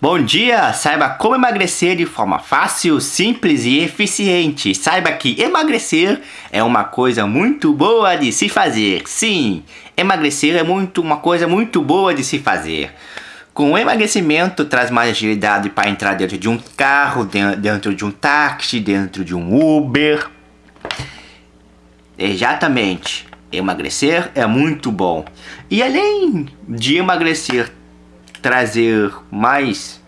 Bom dia! Saiba como emagrecer de forma fácil, simples e eficiente. Saiba que emagrecer é uma coisa muito boa de se fazer. Sim, emagrecer é muito uma coisa muito boa de se fazer. Com o emagrecimento traz mais agilidade para entrar dentro de um carro, dentro de um táxi, dentro de um Uber. Exatamente. Emagrecer é muito bom. E além de emagrecer trazer mais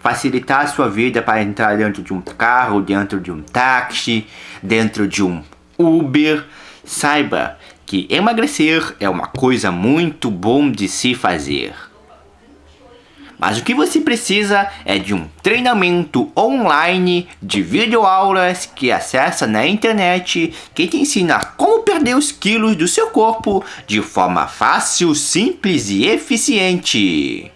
facilitar a sua vida para entrar dentro de um carro, dentro de um táxi, dentro de um Uber, saiba que emagrecer é uma coisa muito bom de se fazer. Mas o que você precisa é de um treinamento online de videoaulas que acessa na internet que te ensina como perder os quilos do seu corpo de forma fácil, simples e eficiente.